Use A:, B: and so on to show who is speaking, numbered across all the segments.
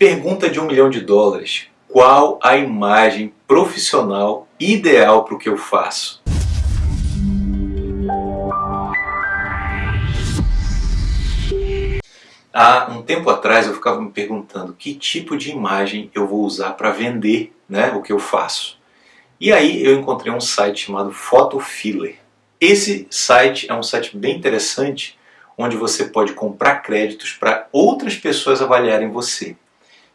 A: Pergunta de um milhão de dólares. Qual a imagem profissional ideal para o que eu faço? Há um tempo atrás eu ficava me perguntando que tipo de imagem eu vou usar para vender né, o que eu faço. E aí eu encontrei um site chamado Photofiller. Esse site é um site bem interessante, onde você pode comprar créditos para outras pessoas avaliarem você.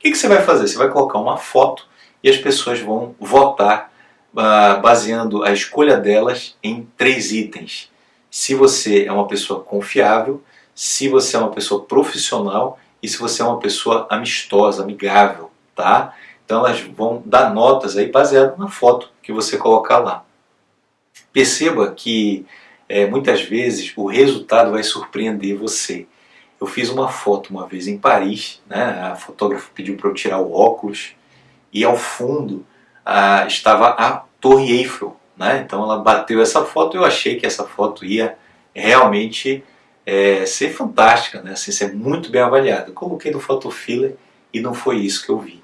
A: Que, que, você vai fazer? Você vai colocar uma foto e as pessoas vão votar uh, baseando a escolha delas em três itens. Se você é uma pessoa confiável, se você é uma pessoa profissional e se você é uma pessoa amistosa, amigável, tá? Então elas vão dar notas aí baseado na foto que você colocar lá. Perceba que é, muitas vezes o resultado vai surpreender você. Eu fiz uma foto uma vez em Paris, né? a fotógrafa pediu para eu tirar o óculos e ao fundo estava a Torre Eiffel. Né? Então ela bateu essa foto e eu achei que essa foto ia realmente é, ser fantástica, né? assim, ser muito bem avaliada. Coloquei no Photofiller e não foi isso que eu vi.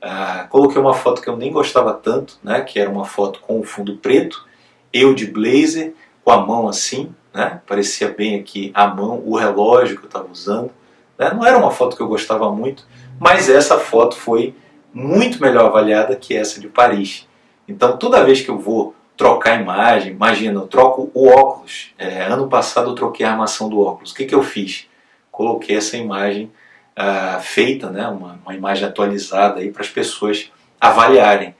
A: Ah, coloquei uma foto que eu nem gostava tanto, né? que era uma foto com o fundo preto, eu de blazer, com a mão assim, né? parecia bem aqui a mão, o relógio que eu estava usando. Né? Não era uma foto que eu gostava muito, mas essa foto foi muito melhor avaliada que essa de Paris. Então toda vez que eu vou trocar a imagem, imagina, eu troco o óculos. É, ano passado eu troquei a armação do óculos. O que, que eu fiz? Coloquei essa imagem uh, feita, né, uma, uma imagem atualizada para as pessoas avaliarem.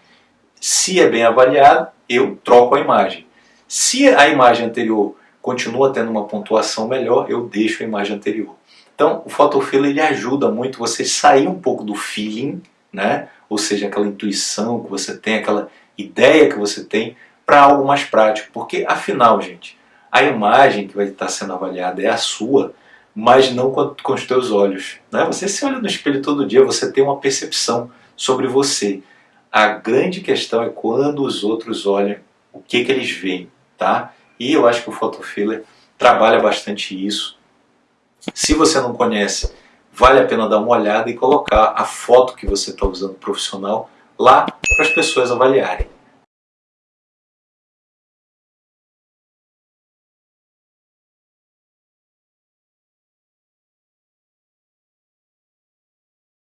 A: Se é bem avaliado, eu troco a imagem. Se a imagem anterior continua tendo uma pontuação melhor, eu deixo a imagem anterior. Então, o photofiller ele ajuda muito você sair um pouco do feeling, né? ou seja, aquela intuição que você tem, aquela ideia que você tem, para algo mais prático. Porque, afinal, gente, a imagem que vai estar sendo avaliada é a sua, mas não com, com os teus olhos. Né? Você se olha no espelho todo dia, você tem uma percepção sobre você. A grande questão é quando os outros olham, o que, que eles veem. Tá? E eu acho que o Photofiller trabalha bastante isso. Se você não conhece, vale a pena dar uma olhada e colocar a foto que você está usando profissional lá para as pessoas avaliarem.